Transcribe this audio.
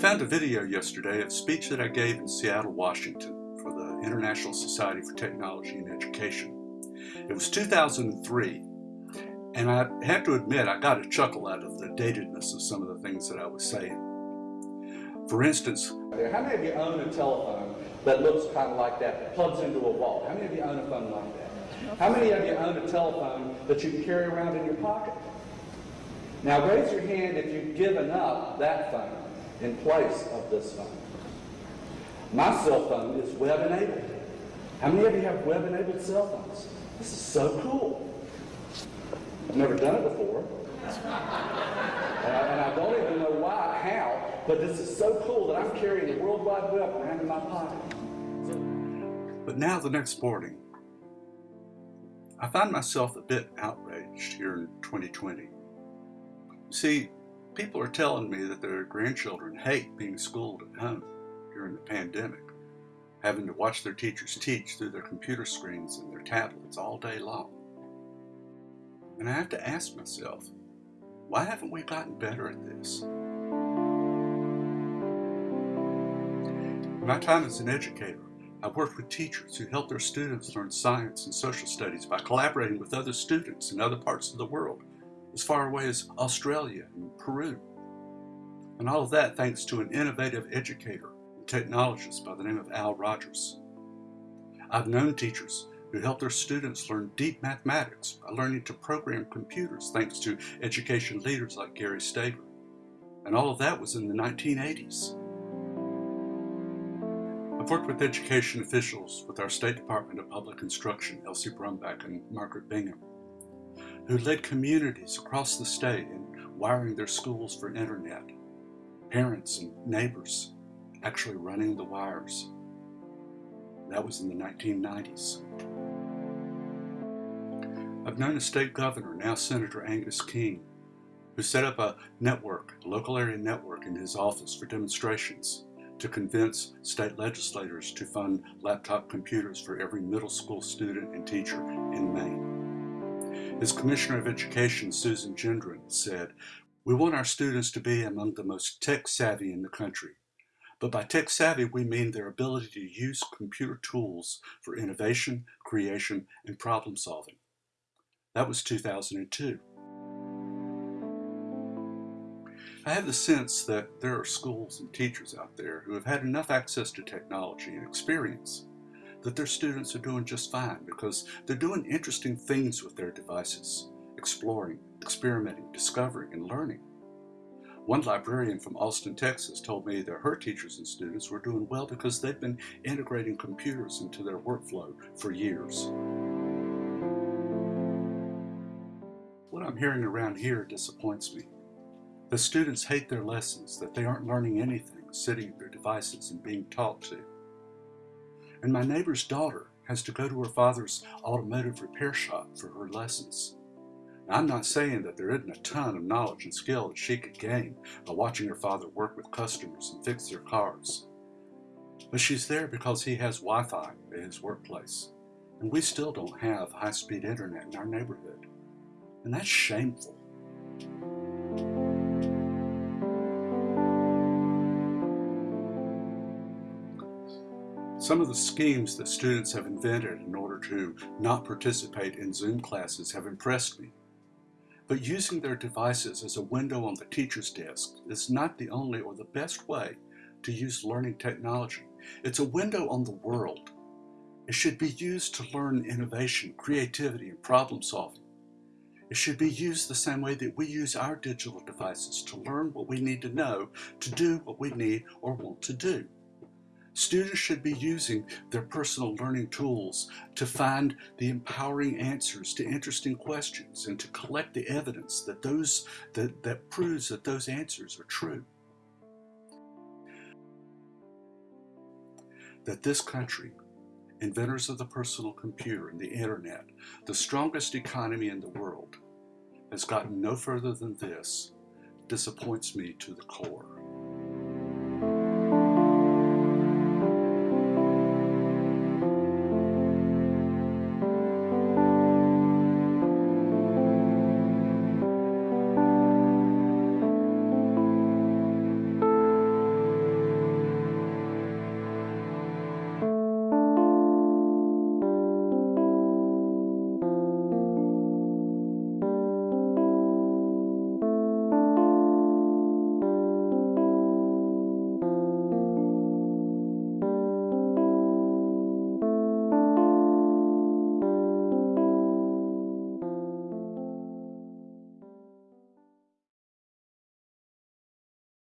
found a video yesterday of a speech that I gave in Seattle, Washington for the International Society for Technology and Education. It was 2003, and I have to admit I got a chuckle out of the datedness of some of the things that I was saying. For instance, how many of you own a telephone that looks kind of like that, that plugs into a wall? How many of you own a phone like that? How many of you own a telephone that you can carry around in your pocket? Now raise your hand if you've given up that phone in place of this phone. My cell phone is web enabled. How many of you have web enabled cell phones? This is so cool. I've never done it before. and, I, and I don't even know why, how, but this is so cool that I'm carrying the World Wide Web around in my pocket. But now the next morning, I find myself a bit outraged here in 2020. See, people are telling me that their grandchildren hate being schooled at home during the pandemic, having to watch their teachers teach through their computer screens and their tablets all day long. And I have to ask myself, why haven't we gotten better at this? In my time as an educator, I've worked with teachers who help their students learn science and social studies by collaborating with other students in other parts of the world as far away as Australia and Peru. And all of that thanks to an innovative educator and technologist by the name of Al Rogers. I've known teachers who help their students learn deep mathematics by learning to program computers thanks to education leaders like Gary Stager. And all of that was in the 1980s. I've worked with education officials with our State Department of Public Instruction, Elsie Brumback and Margaret Bingham who led communities across the state in wiring their schools for internet, parents and neighbors actually running the wires. That was in the 1990s. I've known a state governor, now Senator Angus King, who set up a network, a local area network in his office for demonstrations to convince state legislators to fund laptop computers for every middle school student and teacher in Maine. As Commissioner of Education, Susan Gendron, said, we want our students to be among the most tech savvy in the country. But by tech savvy, we mean their ability to use computer tools for innovation, creation, and problem solving. That was 2002. I have the sense that there are schools and teachers out there who have had enough access to technology and experience that their students are doing just fine because they're doing interesting things with their devices, exploring, experimenting, discovering, and learning. One librarian from Austin, Texas told me that her teachers and students were doing well because they've been integrating computers into their workflow for years. What I'm hearing around here disappoints me. The students hate their lessons, that they aren't learning anything, sitting at their devices and being taught to. And my neighbor's daughter has to go to her father's automotive repair shop for her lessons. Now, I'm not saying that there isn't a ton of knowledge and skill that she could gain by watching her father work with customers and fix their cars. But she's there because he has Wi-Fi at his workplace. And we still don't have high-speed internet in our neighborhood. And that's shameful. Some of the schemes that students have invented in order to not participate in Zoom classes have impressed me. But using their devices as a window on the teacher's desk is not the only or the best way to use learning technology. It's a window on the world. It should be used to learn innovation, creativity, and problem solving. It should be used the same way that we use our digital devices to learn what we need to know to do what we need or want to do. Students should be using their personal learning tools to find the empowering answers to interesting questions and to collect the evidence that, those, that, that proves that those answers are true. That this country, inventors of the personal computer and the internet, the strongest economy in the world, has gotten no further than this disappoints me to the core.